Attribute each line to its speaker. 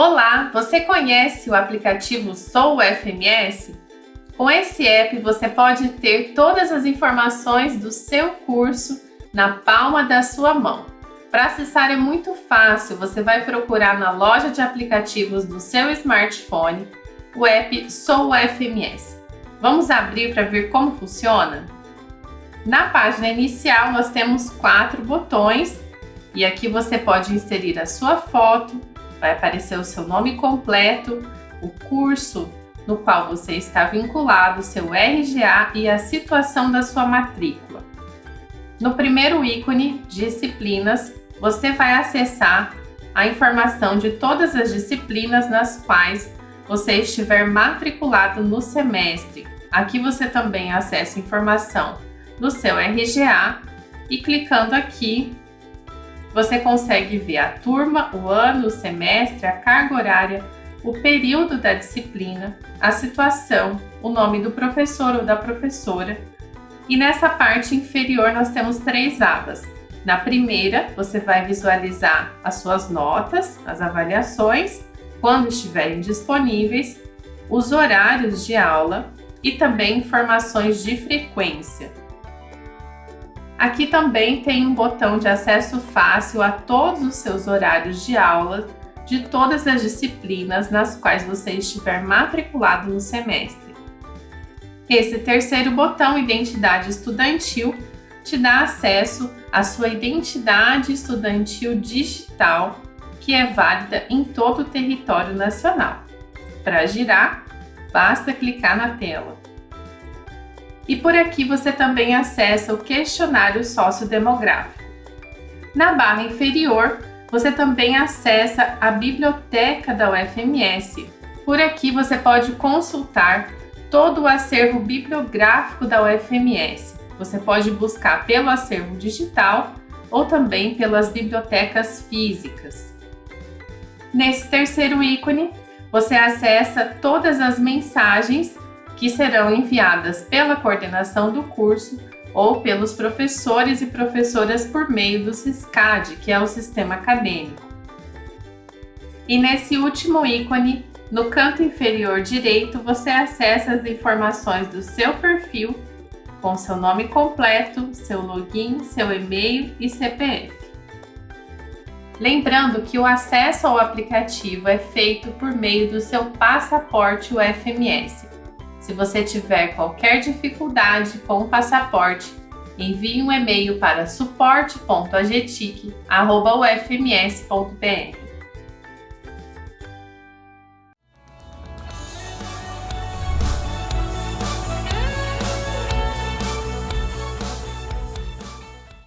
Speaker 1: Olá, você conhece o aplicativo Sou FMS? Com esse app você pode ter todas as informações do seu curso na palma da sua mão. Para acessar é muito fácil, você vai procurar na loja de aplicativos do seu smartphone o app Sou FMS. Vamos abrir para ver como funciona? Na página inicial nós temos quatro botões e aqui você pode inserir a sua foto, vai aparecer o seu nome completo, o curso no qual você está vinculado, seu RGA e a situação da sua matrícula. No primeiro ícone, Disciplinas, você vai acessar a informação de todas as disciplinas nas quais você estiver matriculado no semestre. Aqui você também acessa informação do seu RGA e clicando aqui você consegue ver a turma, o ano, o semestre, a carga horária, o período da disciplina, a situação, o nome do professor ou da professora. E nessa parte inferior nós temos três abas. Na primeira, você vai visualizar as suas notas, as avaliações, quando estiverem disponíveis, os horários de aula e também informações de frequência. Aqui também tem um botão de acesso fácil a todos os seus horários de aula de todas as disciplinas nas quais você estiver matriculado no semestre. Esse terceiro botão, Identidade Estudantil, te dá acesso à sua identidade estudantil digital, que é válida em todo o território nacional. Para girar, basta clicar na tela. E por aqui você também acessa o questionário sociodemográfico. Na barra inferior, você também acessa a biblioteca da UFMS. Por aqui você pode consultar todo o acervo bibliográfico da UFMS. Você pode buscar pelo acervo digital ou também pelas bibliotecas físicas. Nesse terceiro ícone, você acessa todas as mensagens que serão enviadas pela coordenação do curso ou pelos professores e professoras por meio do SISCAD, que é o sistema acadêmico. E nesse último ícone, no canto inferior direito, você acessa as informações do seu perfil com seu nome completo, seu login, seu e-mail e CPF. Lembrando que o acesso ao aplicativo é feito por meio do seu passaporte UFMS, se você tiver qualquer dificuldade com o passaporte, envie um e-mail para suporte.agetic.ufms.br.